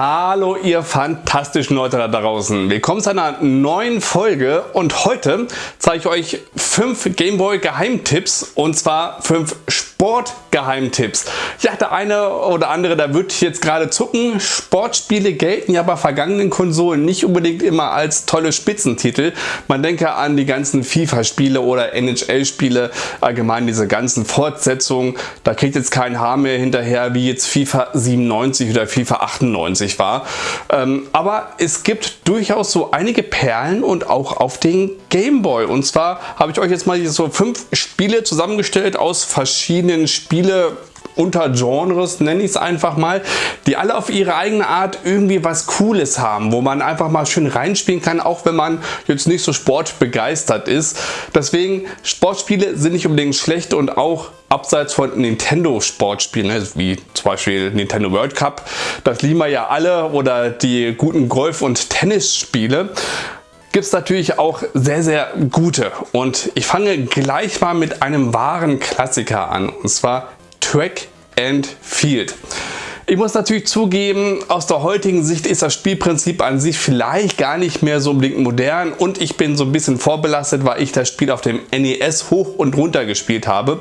Hallo ihr fantastischen Leute da draußen. Willkommen zu einer neuen Folge und heute zeige ich euch fünf Gameboy Geheimtipps und zwar fünf Sportgeheimtipps. Ja, der eine oder andere, da wird jetzt gerade zucken. Sportspiele gelten ja bei vergangenen Konsolen nicht unbedingt immer als tolle Spitzentitel. Man denke an die ganzen FIFA-Spiele oder NHL-Spiele, allgemein diese ganzen Fortsetzungen. Da kriegt jetzt kein Haar mehr hinterher wie jetzt FIFA 97 oder FIFA 98 war. Ähm, aber es gibt durchaus so einige Perlen und auch auf den Gameboy. Und zwar habe ich euch jetzt mal hier so fünf Spiele zusammengestellt aus verschiedenen Spiele Untergenres, nenne ich es einfach mal, die alle auf ihre eigene Art irgendwie was Cooles haben, wo man einfach mal schön reinspielen kann, auch wenn man jetzt nicht so sportbegeistert ist. Deswegen, Sportspiele sind nicht unbedingt schlecht und auch abseits von Nintendo Sportspielen, ne, wie zum Beispiel Nintendo World Cup, das lieben wir ja alle, oder die guten Golf- und Tennisspiele gibt es natürlich auch sehr, sehr gute. Und ich fange gleich mal mit einem wahren Klassiker an. Und zwar Track and Field. Ich muss natürlich zugeben, aus der heutigen Sicht ist das Spielprinzip an sich vielleicht gar nicht mehr so unbedingt modern und ich bin so ein bisschen vorbelastet, weil ich das Spiel auf dem NES hoch und runter gespielt habe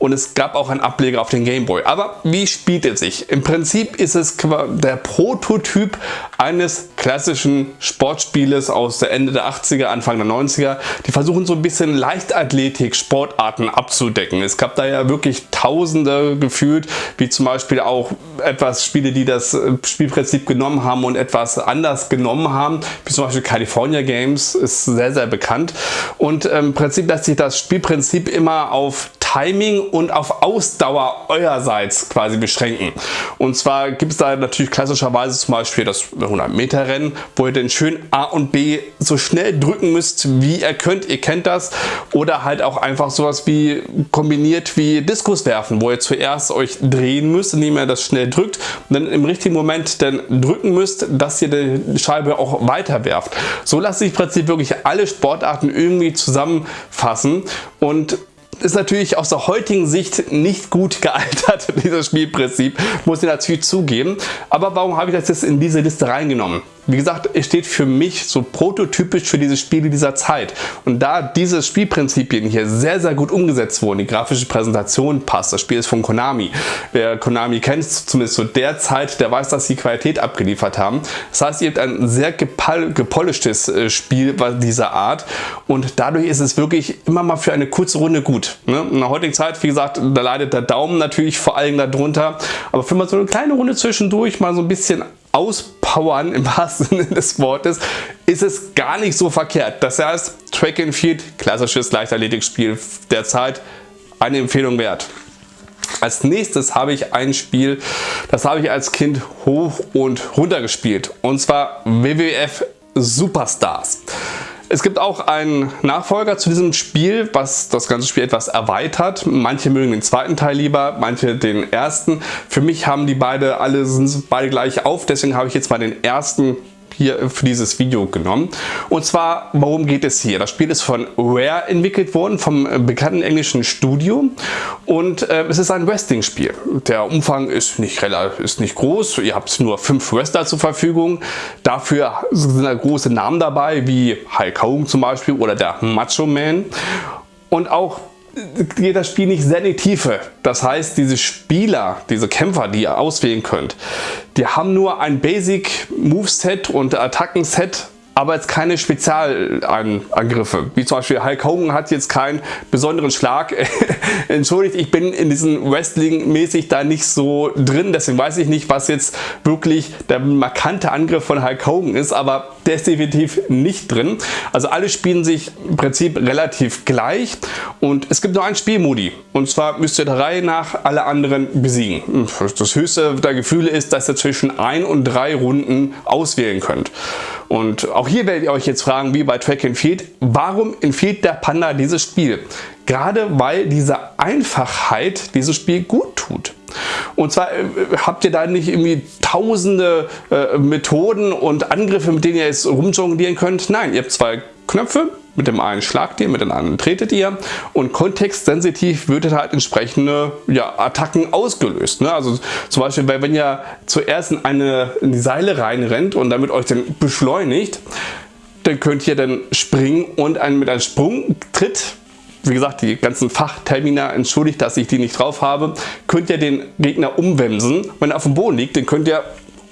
und es gab auch einen Ableger auf den Game Boy. Aber wie spielt es sich? Im Prinzip ist es der Prototyp eines klassischen Sportspieles aus der Ende der 80er, Anfang der 90er. Die versuchen so ein bisschen Leichtathletik, Sportarten abzudecken. Es gab da ja wirklich tausende gefühlt, wie zum Beispiel auch etwas etwas Spiele, die das äh, Spielprinzip genommen haben und etwas anders genommen haben, wie zum Beispiel California Games ist sehr, sehr bekannt. Und im Prinzip lässt sich das Spielprinzip immer auf Timing und auf Ausdauer eurerseits quasi beschränken. Und zwar gibt es da natürlich klassischerweise zum Beispiel das 100 Meter Rennen, wo ihr dann schön A und B so schnell drücken müsst, wie ihr könnt. Ihr kennt das. Oder halt auch einfach sowas wie kombiniert wie Diskus werfen, wo ihr zuerst euch drehen müsst, indem ihr das schnell drückt und dann im richtigen Moment dann drücken müsst, dass ihr die Scheibe auch weiter werft. So lassen sich im Prinzip wirklich alle Sportarten irgendwie zusammenfassen und ist natürlich aus der heutigen Sicht nicht gut gealtert, dieses Spielprinzip, muss ich natürlich zugeben. Aber warum habe ich das jetzt in diese Liste reingenommen? Wie gesagt, es steht für mich so prototypisch für diese Spiele dieser Zeit. Und da diese Spielprinzipien hier sehr, sehr gut umgesetzt wurden, die grafische Präsentation passt, das Spiel ist von Konami. Wer Konami kennt, zumindest zu der Zeit, der weiß, dass sie Qualität abgeliefert haben. Das heißt, ihr habt ein sehr gepolischtes äh, Spiel dieser Art und dadurch ist es wirklich immer mal für eine kurze Runde gut. Ne? In der heutigen Zeit, wie gesagt, da leidet der Daumen natürlich vor allem darunter, aber für mal so eine kleine Runde zwischendurch mal so ein bisschen auspowern im wahrsten Sinne des Wortes, ist es gar nicht so verkehrt. Das heißt, Track and Field, klassisches Leichtathletikspiel der Zeit, eine Empfehlung wert. Als nächstes habe ich ein Spiel, das habe ich als Kind hoch und runter gespielt und zwar WWF Superstars. Es gibt auch einen Nachfolger zu diesem Spiel, was das ganze Spiel etwas erweitert. Manche mögen den zweiten Teil lieber, manche den ersten. Für mich haben die beide alle sind beide gleich auf, deswegen habe ich jetzt mal den ersten hier für dieses Video genommen. Und zwar, worum geht es hier? Das Spiel ist von Rare entwickelt worden, vom bekannten englischen Studio. Und äh, es ist ein Wrestling-Spiel. Der Umfang ist nicht, ist nicht groß. Ihr habt nur fünf Wrestler zur Verfügung. Dafür sind da große Namen dabei, wie Hulk Hogan zum Beispiel oder der Macho Man. Und auch geht das Spiel nicht sehr in die Tiefe. Das heißt, diese Spieler, diese Kämpfer, die ihr auswählen könnt, die haben nur ein Basic Moveset und Attackenset aber jetzt keine Spezialangriffe. Wie zum Beispiel Hulk Hogan hat jetzt keinen besonderen Schlag. Entschuldigt, ich bin in diesem Wrestling mäßig da nicht so drin, deswegen weiß ich nicht, was jetzt wirklich der markante Angriff von Hulk Hogan ist, aber der ist definitiv nicht drin. Also alle spielen sich im Prinzip relativ gleich und es gibt nur einen Spielmodi und zwar müsst ihr der Reihe nach alle anderen besiegen. Das höchste der Gefühle ist, dass ihr zwischen ein und drei Runden auswählen könnt. Und auch hier werdet ihr euch jetzt fragen, wie bei Track and Field, warum empfiehlt der Panda dieses Spiel? Gerade weil diese Einfachheit dieses Spiel gut tut. Und zwar äh, habt ihr da nicht irgendwie tausende äh, Methoden und Angriffe, mit denen ihr jetzt rumjonglieren könnt. Nein, ihr habt zwei Knöpfe, mit dem einen schlagt ihr, mit dem anderen tretet ihr und kontextsensitiv wird halt entsprechende ja, Attacken ausgelöst. Ne? Also zum Beispiel, wenn ihr zuerst in, eine, in die Seile reinrennt und damit euch dann beschleunigt, dann könnt ihr dann springen und einen, mit einem Sprungtritt wie gesagt, die ganzen Fachtermina, entschuldigt, dass ich die nicht drauf habe, könnt ihr den Gegner umwemsen. Wenn er auf dem Boden liegt, dann könnt ihr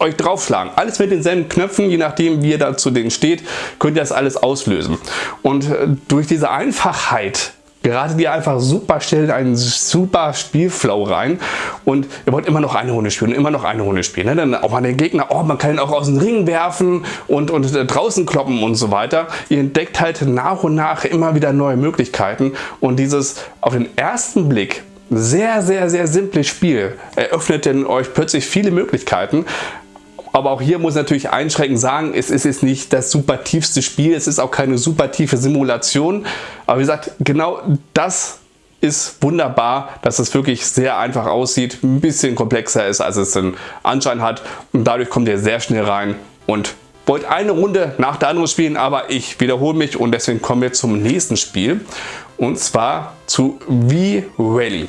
euch draufschlagen. Alles mit denselben Knöpfen, je nachdem wie ihr da zu denen steht, könnt ihr das alles auslösen. Und äh, durch diese Einfachheit geratet ihr einfach super schnell in einen super Spielflow rein und ihr wollt immer noch eine Runde spielen, immer noch eine Runde spielen. Ne? Dann auch an den Gegner, oh, man kann ihn auch aus dem Ring werfen und, und äh, draußen kloppen und so weiter. Ihr entdeckt halt nach und nach immer wieder neue Möglichkeiten und dieses auf den ersten Blick sehr, sehr, sehr simples Spiel eröffnet denn euch plötzlich viele Möglichkeiten, aber auch hier muss ich natürlich einschränkend sagen, es ist jetzt nicht das super tiefste Spiel, es ist auch keine super tiefe Simulation. Aber wie gesagt, genau das ist wunderbar, dass es wirklich sehr einfach aussieht, ein bisschen komplexer ist, als es den Anschein hat. Und dadurch kommt ihr sehr schnell rein und wollt eine Runde nach der anderen spielen, aber ich wiederhole mich und deswegen kommen wir zum nächsten Spiel. Und zwar zu V-Rally.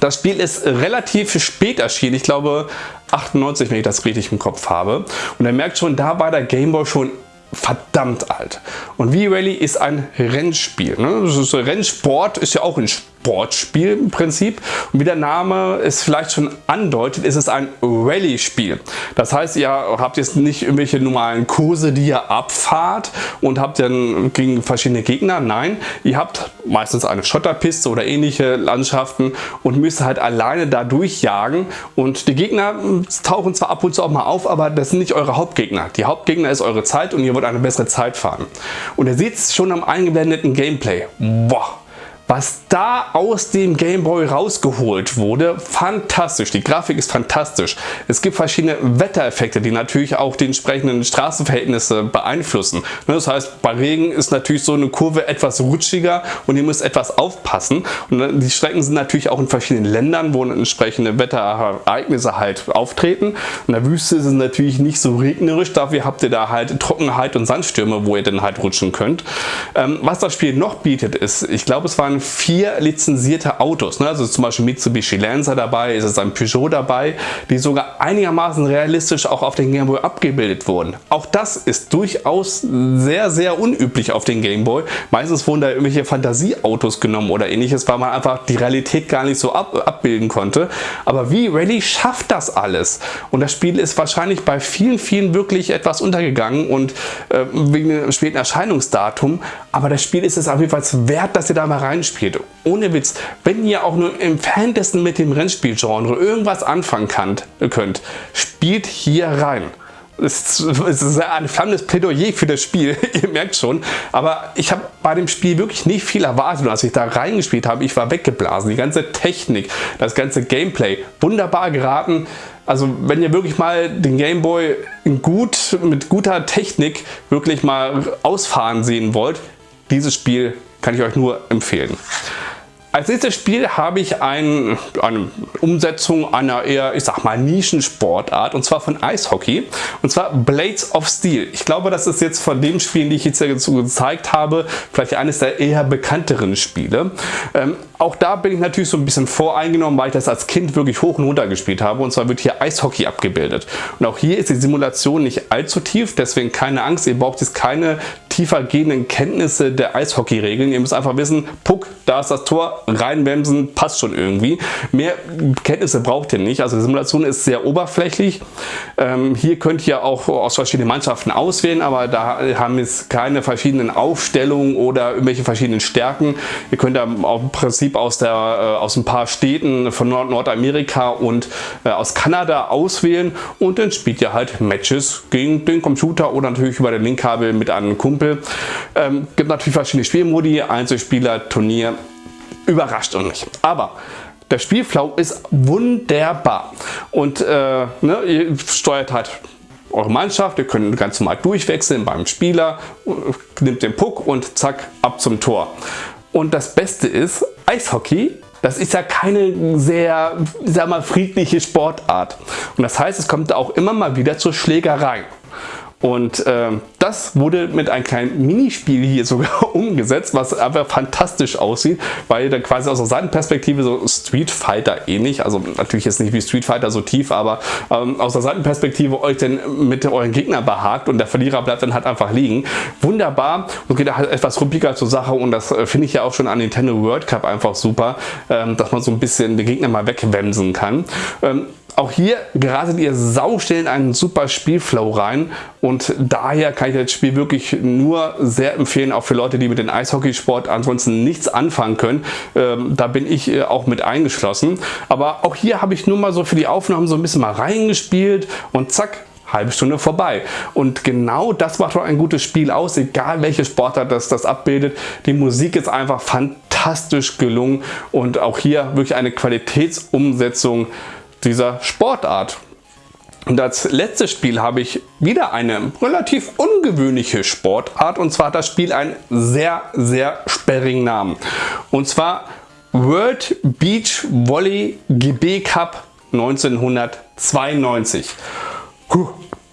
Das Spiel ist relativ spät erschienen, ich glaube 98, wenn ich das richtig im Kopf habe. Und er merkt schon, da war der Gameboy schon verdammt alt. Und V-Rally ist ein Rennspiel. Ne? Das ist Rennsport ist ja auch ein Spiel Sportspiel im Prinzip. Und wie der Name es vielleicht schon andeutet, ist es ein Rallye-Spiel. Das heißt, ihr habt jetzt nicht irgendwelche normalen Kurse, die ihr abfahrt und habt dann gegen verschiedene Gegner. Nein, ihr habt meistens eine Schotterpiste oder ähnliche Landschaften und müsst halt alleine da durchjagen. Und die Gegner tauchen zwar ab und zu auch mal auf, aber das sind nicht eure Hauptgegner. Die Hauptgegner ist eure Zeit und ihr wollt eine bessere Zeit fahren. Und ihr seht es schon am eingeblendeten Gameplay. Boah, was da aus dem Game Boy rausgeholt wurde, fantastisch. Die Grafik ist fantastisch. Es gibt verschiedene Wettereffekte, die natürlich auch die entsprechenden Straßenverhältnisse beeinflussen. Ne, das heißt, bei Regen ist natürlich so eine Kurve etwas rutschiger und ihr müsst etwas aufpassen. Und die Strecken sind natürlich auch in verschiedenen Ländern, wo entsprechende Wetterereignisse halt auftreten. In der Wüste ist es natürlich nicht so regnerisch, dafür habt ihr da halt Trockenheit und Sandstürme, wo ihr dann halt rutschen könnt. Ähm, was das Spiel noch bietet ist, ich glaube es waren vier lizenzierte Autos. Ne? Also zum Beispiel Mitsubishi Lancer dabei, ist es ein Peugeot dabei, die sogar einigermaßen realistisch auch auf den Game Boy abgebildet wurden. Auch das ist durchaus sehr, sehr unüblich auf den Game Boy. Meistens wurden da irgendwelche Fantasieautos genommen oder ähnliches, weil man einfach die Realität gar nicht so ab, abbilden konnte. Aber wie Rally schafft das alles? Und das Spiel ist wahrscheinlich bei vielen, vielen wirklich etwas untergegangen und äh, wegen dem späten Erscheinungsdatum. Aber das Spiel ist es auf jeden Fall wert, dass ihr da mal rein spielt. Ohne Witz, wenn ihr auch nur im Fantesten mit dem Rennspielgenre irgendwas anfangen könnt, spielt hier rein. Es ist ein flammendes Plädoyer für das Spiel, ihr merkt schon. Aber ich habe bei dem Spiel wirklich nicht viel erwartet. Und als ich da reingespielt habe, ich war weggeblasen. Die ganze Technik, das ganze Gameplay, wunderbar geraten. Also wenn ihr wirklich mal den Gameboy gut, mit guter Technik wirklich mal ausfahren sehen wollt, dieses Spiel kann ich euch nur empfehlen. Als nächstes Spiel habe ich ein, eine Umsetzung einer eher, ich sag mal, Nischensportart und zwar von Eishockey und zwar Blades of Steel. Ich glaube, das ist jetzt von den Spielen, die ich jetzt dazu gezeigt habe, vielleicht eines der eher bekannteren Spiele. Ähm, auch da bin ich natürlich so ein bisschen voreingenommen, weil ich das als Kind wirklich hoch und runter gespielt habe und zwar wird hier Eishockey abgebildet. Und auch hier ist die Simulation nicht allzu tief, deswegen keine Angst, ihr braucht jetzt keine tiefer gehenden Kenntnisse der Eishockey-Regeln. Ihr müsst einfach wissen, Puck, da ist das Tor, reinbremsen, passt schon irgendwie. Mehr Kenntnisse braucht ihr nicht. Also die Simulation ist sehr oberflächlich. Ähm, hier könnt ihr auch aus verschiedenen Mannschaften auswählen, aber da haben jetzt keine verschiedenen Aufstellungen oder irgendwelche verschiedenen Stärken. Ihr könnt da im Prinzip aus, der, äh, aus ein paar Städten von Nord Nordamerika und äh, aus Kanada auswählen und dann spielt ihr halt Matches gegen den Computer oder natürlich über den Linkkabel mit einem Kumpel. Ähm, gibt natürlich verschiedene Spielmodi, Einzelspieler, Turnier, überrascht uns nicht. Aber der Spielflow ist wunderbar und äh, ne, ihr steuert halt eure Mannschaft, ihr könnt ganz normal durchwechseln beim Spieler, nimmt den Puck und zack, ab zum Tor. Und das Beste ist, Eishockey, das ist ja keine sehr sag mal, friedliche Sportart. Und das heißt, es kommt auch immer mal wieder zur Schlägerei. Und äh, das wurde mit einem kleinen Minispiel hier sogar umgesetzt, was einfach fantastisch aussieht, weil dann quasi aus der Seitenperspektive so Street Fighter ähnlich, also natürlich jetzt nicht wie Street Fighter so tief, aber ähm, aus der Seitenperspektive euch dann mit euren Gegner behagt und der Verlierer bleibt dann halt einfach liegen. Wunderbar und geht halt etwas ruppiger zur Sache und das äh, finde ich ja auch schon an Nintendo World Cup einfach super, ähm, dass man so ein bisschen den Gegner mal wegwemsen kann. Ähm, auch hier geratet ihr sauschnell in einen super Spielflow rein und daher kann ich das Spiel wirklich nur sehr empfehlen, auch für Leute, die mit dem Eishockeysport ansonsten nichts anfangen können. Ähm, da bin ich äh, auch mit eingeschlossen. Aber auch hier habe ich nur mal so für die Aufnahmen so ein bisschen mal reingespielt und zack, halbe Stunde vorbei. Und genau das macht doch ein gutes Spiel aus, egal welche Sportart das, das abbildet. Die Musik ist einfach fantastisch gelungen und auch hier wirklich eine Qualitätsumsetzung dieser Sportart. Und als letztes Spiel habe ich wieder eine relativ ungewöhnliche Sportart und zwar hat das Spiel einen sehr, sehr sperrigen Namen. Und zwar World Beach Volley GB Cup 1992. Puh.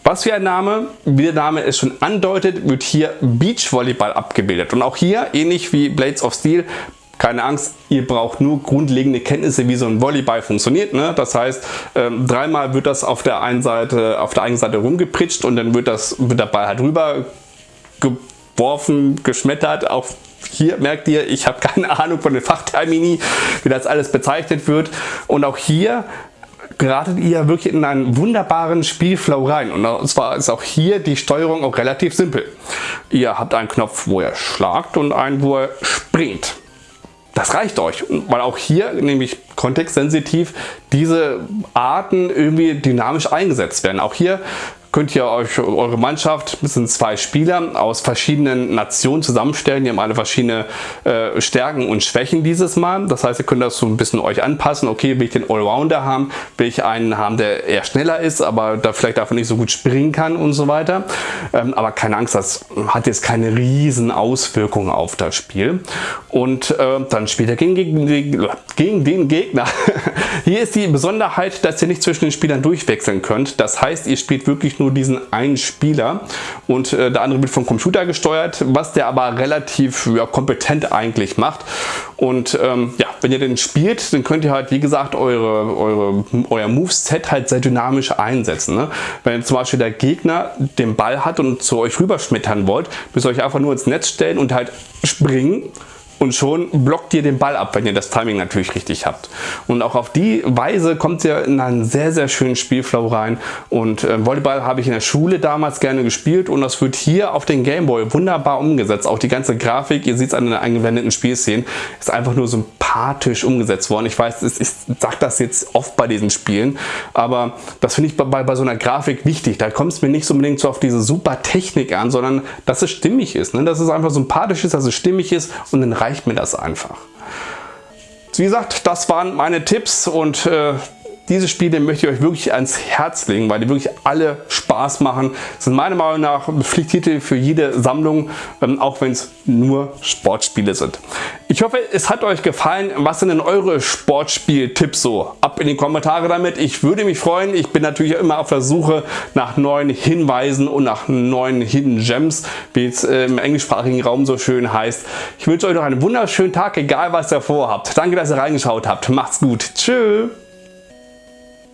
Was für ein Name, wie der Name es schon andeutet, wird hier Beachvolleyball abgebildet. Und auch hier, ähnlich wie Blades of Steel, keine Angst, ihr braucht nur grundlegende Kenntnisse, wie so ein Volleyball funktioniert. Ne? Das heißt, ähm, dreimal wird das auf der einen Seite, auf der einen Seite rumgepritscht und dann wird, das, wird der Ball halt rüber geworfen, geschmettert. Auch hier merkt ihr, ich habe keine Ahnung von den Fachtermini, wie das alles bezeichnet wird. Und auch hier geratet ihr wirklich in einen wunderbaren Spielflow rein. Und zwar ist auch hier die Steuerung auch relativ simpel. Ihr habt einen Knopf, wo ihr schlagt und einen, wo ihr springt. Das reicht euch, weil auch hier nämlich kontextsensitiv diese Arten irgendwie dynamisch eingesetzt werden. Auch hier könnt ihr euch eure Mannschaft, das sind zwei Spieler aus verschiedenen Nationen zusammenstellen. Die haben alle verschiedene äh, Stärken und Schwächen dieses Mal. Das heißt, ihr könnt das so ein bisschen euch anpassen. Okay, will ich den Allrounder haben? Will ich einen haben, der eher schneller ist, aber da vielleicht dafür nicht so gut springen kann und so weiter. Ähm, aber keine Angst, das hat jetzt keine riesen Auswirkungen auf das Spiel. Und äh, dann spielt er gegen, gegen, gegen den Gegner. Hier ist die Besonderheit, dass ihr nicht zwischen den Spielern durchwechseln könnt. Das heißt, ihr spielt wirklich nur nur diesen einen Spieler und äh, der andere wird vom Computer gesteuert, was der aber relativ ja, kompetent eigentlich macht. Und ähm, ja, wenn ihr den spielt, dann könnt ihr halt, wie gesagt, eure, eure, euer Moveset halt sehr dynamisch einsetzen. Ne? Wenn zum Beispiel der Gegner den Ball hat und zu euch rüberschmettern wollt, müsst ihr euch einfach nur ins Netz stellen und halt springen und schon blockt ihr den Ball ab, wenn ihr das Timing natürlich richtig habt. Und auch auf die Weise kommt ihr in einen sehr, sehr schönen Spielflow rein. Und äh, Volleyball habe ich in der Schule damals gerne gespielt und das wird hier auf den Gameboy wunderbar umgesetzt. Auch die ganze Grafik, ihr seht es an den eingewendeten Spielszenen, ist einfach nur sympathisch umgesetzt worden. Ich weiß, ich sage das jetzt oft bei diesen Spielen, aber das finde ich bei, bei so einer Grafik wichtig. Da kommt es mir nicht so unbedingt so auf diese super Technik an, sondern dass es stimmig ist. Ne? Dass es einfach sympathisch ist, dass es stimmig ist und dann reicht mir das einfach. Wie gesagt, das waren meine Tipps und äh, diese Spiele möchte ich euch wirklich ans Herz legen, weil die wirklich alle Spaß machen. Das sind meiner Meinung nach Pflichttitel für jede Sammlung, ähm, auch wenn es nur Sportspiele sind. Ich hoffe, es hat euch gefallen. Was sind denn eure Sportspiel-Tipps so? Ab in die Kommentare damit. Ich würde mich freuen. Ich bin natürlich immer auf der Suche nach neuen Hinweisen und nach neuen Hidden Gems, wie es äh, im englischsprachigen Raum so schön heißt. Ich wünsche euch noch einen wunderschönen Tag, egal was ihr vorhabt. Danke, dass ihr reingeschaut habt. Macht's gut. Tschüss.